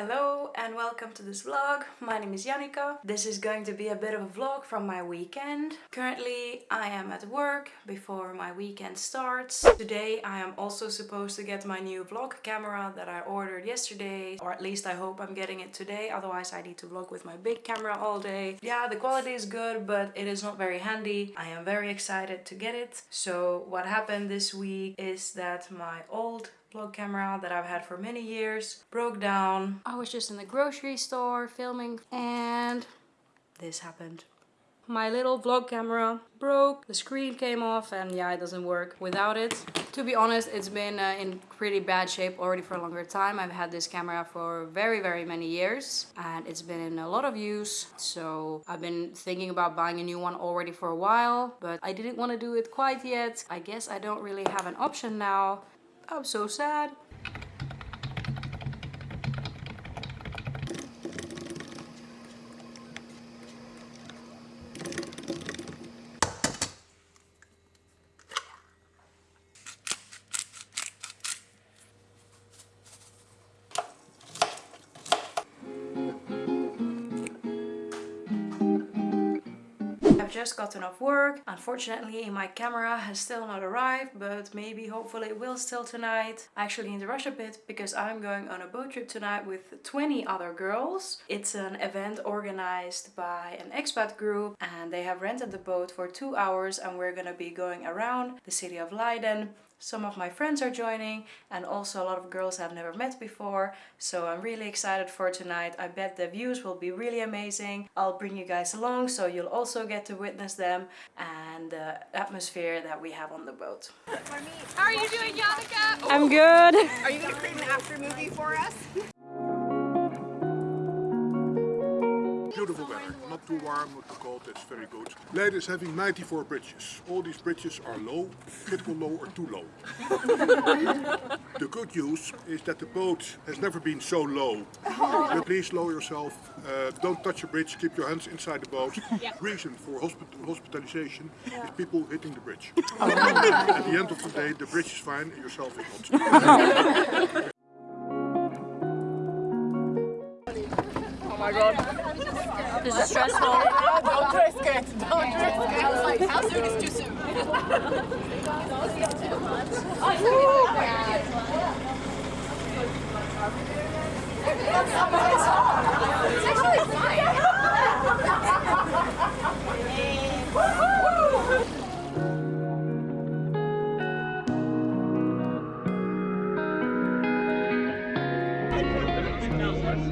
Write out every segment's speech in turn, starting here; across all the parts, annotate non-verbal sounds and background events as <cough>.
Hello and welcome to this vlog. My name is Jannika. This is going to be a bit of a vlog from my weekend. Currently I am at work before my weekend starts. Today I am also supposed to get my new vlog camera that I ordered yesterday or at least I hope I'm getting it today otherwise I need to vlog with my big camera all day. Yeah the quality is good but it is not very handy. I am very excited to get it. So what happened this week is that my old vlog camera that I've had for many years broke down. I was just in the grocery store filming and this happened. My little vlog camera broke, the screen came off and yeah, it doesn't work without it. To be honest, it's been uh, in pretty bad shape already for a longer time. I've had this camera for very, very many years and it's been in a lot of use. So I've been thinking about buying a new one already for a while, but I didn't want to do it quite yet. I guess I don't really have an option now I'm so sad. Just gotten off work. Unfortunately, my camera has still not arrived, but maybe hopefully it will still tonight. Actually in the rush a bit because I'm going on a boat trip tonight with 20 other girls. It's an event organized by an expat group and they have rented the boat for two hours and we're gonna be going around the city of Leiden some of my friends are joining and also a lot of girls I've never met before. So I'm really excited for tonight. I bet the views will be really amazing. I'll bring you guys along so you'll also get to witness them and the atmosphere that we have on the boat. How are you doing, Jannika? I'm good. Are you going to create an after movie for us? Too warm, not too cold, it's very good. Leiden is having 94 bridges. All these bridges are low, critical low or too low. the good news is that the boat has never been so low. But please lower yourself, uh, don't touch the bridge, keep your hands inside the boat. Yeah. Reason for hospital hospitalization is people hitting the bridge. <laughs> At the end of the day, the bridge is fine and yourself is not. <laughs> Oh my god. This is stressful. <laughs> Don't risk it. Don't risk it. I was like, how soon is too soon? It's actually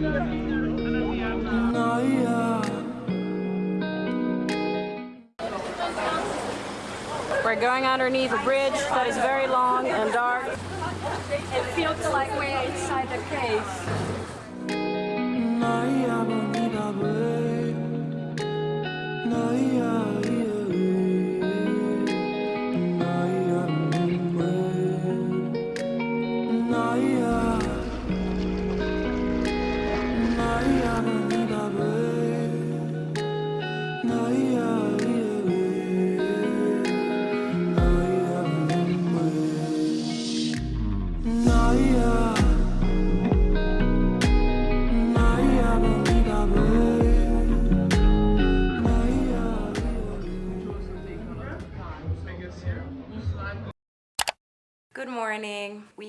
fine. We're going underneath a bridge that is very long and dark. It feels like we're inside the cave.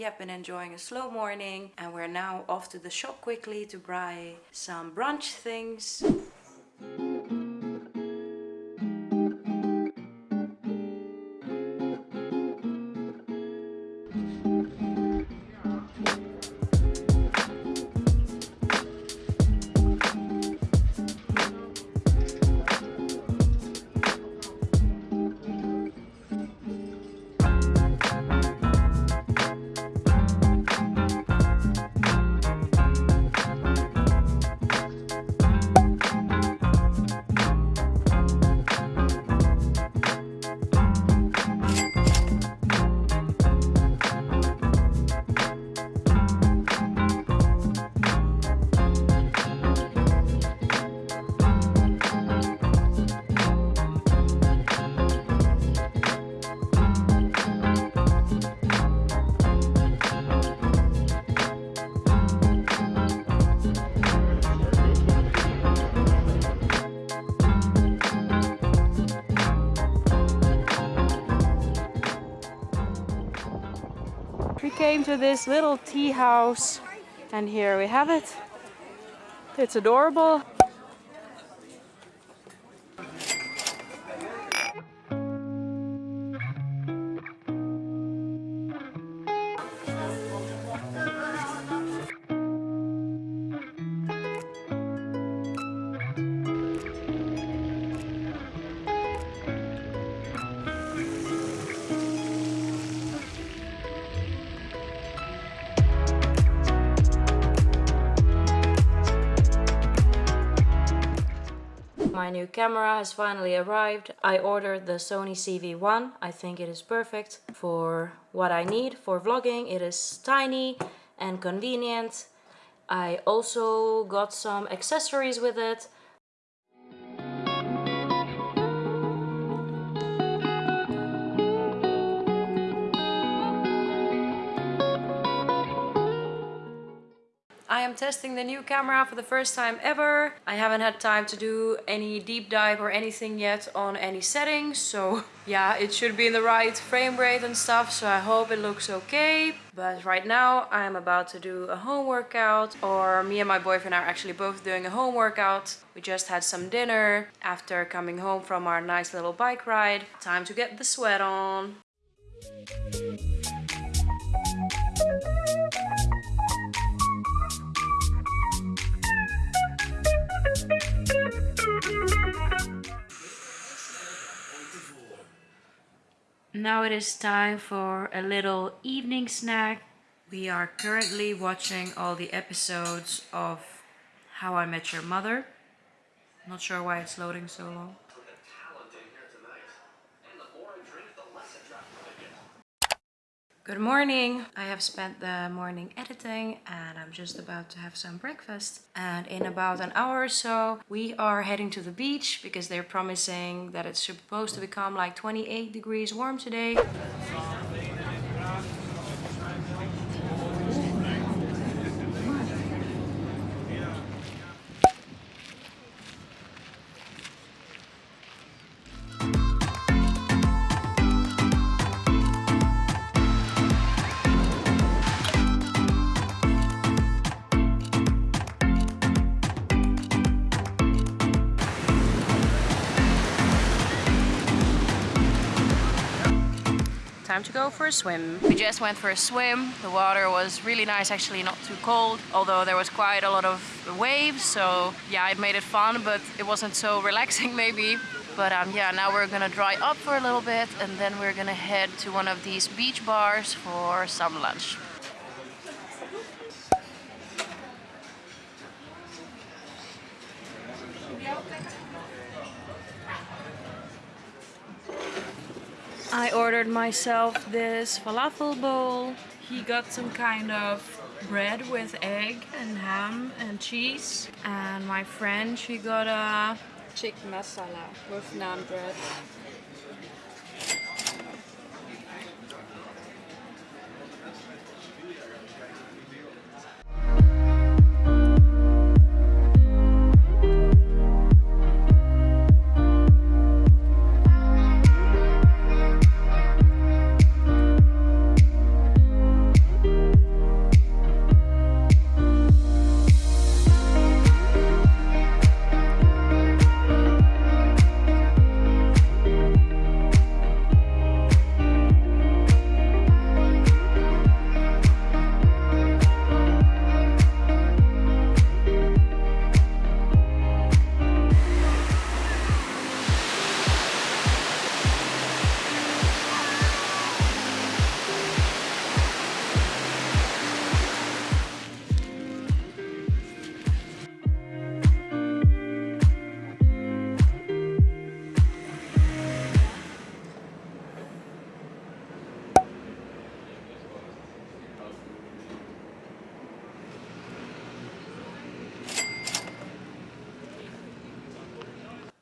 Have been enjoying a slow morning and we're now off to the shop quickly to buy some brunch things. Came to this little tea house and here we have it. It's adorable. My new camera has finally arrived. I ordered the Sony ZV-1. I think it is perfect for what I need for vlogging. It is tiny and convenient. I also got some accessories with it. I am testing the new camera for the first time ever. I haven't had time to do any deep dive or anything yet on any settings. So yeah, it should be in the right frame rate and stuff. So I hope it looks okay. But right now I'm about to do a home workout or me and my boyfriend are actually both doing a home workout. We just had some dinner after coming home from our nice little bike ride. Time to get the sweat on. Now it is time for a little evening snack. We are currently watching all the episodes of How I Met Your Mother. Not sure why it's loading so long. Good morning! I have spent the morning editing and I'm just about to have some breakfast. And in about an hour or so, we are heading to the beach because they're promising that it's supposed to become like 28 degrees warm today. Time to go for a swim. We just went for a swim. The water was really nice, actually not too cold, although there was quite a lot of waves. So yeah, it made it fun, but it wasn't so <laughs> relaxing maybe. But um, yeah, now we're gonna dry up for a little bit and then we're gonna head to one of these beach bars for some lunch. I ordered myself this falafel bowl. He got some kind of bread with egg and ham and cheese. And my friend, she got a chick masala with naan bread.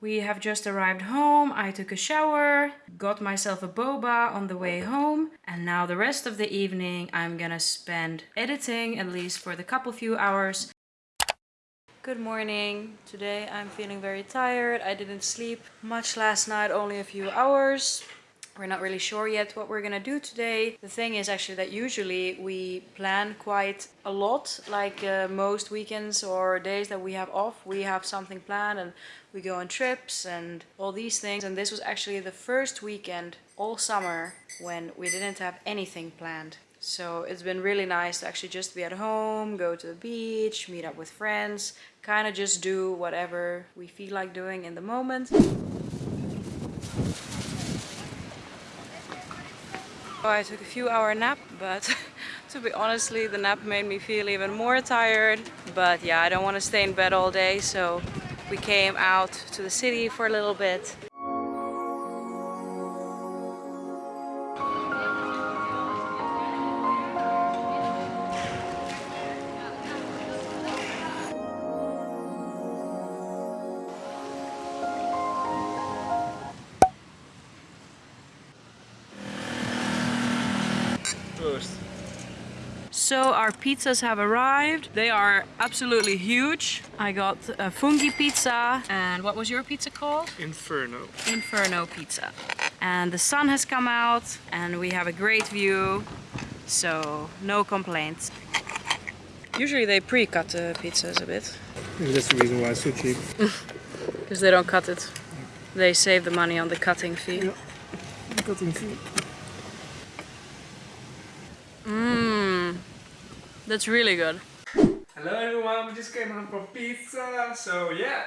We have just arrived home. I took a shower, got myself a boba on the way home. And now the rest of the evening I'm gonna spend editing, at least for the couple few hours. Good morning. Today I'm feeling very tired. I didn't sleep much last night, only a few hours. We're not really sure yet what we're gonna do today. The thing is actually that usually we plan quite a lot, like uh, most weekends or days that we have off, we have something planned and we go on trips and all these things. And this was actually the first weekend all summer when we didn't have anything planned. So it's been really nice to actually just be at home, go to the beach, meet up with friends, kind of just do whatever we feel like doing in the moment. Oh, I took a few hour nap, but <laughs> to be honestly, the nap made me feel even more tired. But yeah, I don't want to stay in bed all day, so we came out to the city for a little bit. So our pizzas have arrived. They are absolutely huge. I got a fungi pizza. And what was your pizza called? Inferno. Inferno pizza. And the sun has come out and we have a great view. So no complaints. Usually they pre-cut the pizzas a bit. Maybe that's the reason why it's so cheap. <laughs> Because they don't cut it. They save the money on the cutting fee. Yeah. Cutting fee. That's really good. Hello everyone, we just came home from pizza, so yeah.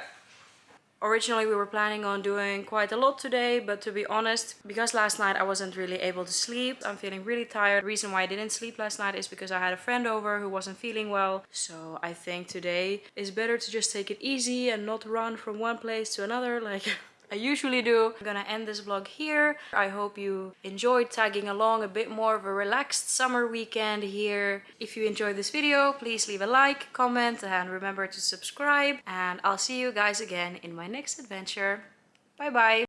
Originally we were planning on doing quite a lot today, but to be honest, because last night I wasn't really able to sleep, I'm feeling really tired. The reason why I didn't sleep last night is because I had a friend over who wasn't feeling well. So I think today is better to just take it easy and not run from one place to another <laughs> like I usually do. I'm gonna end this vlog here. I hope you enjoyed tagging along a bit more of a relaxed summer weekend here. If you enjoyed this video, please leave a like, comment, and remember to subscribe. And I'll see you guys again in my next adventure. Bye bye!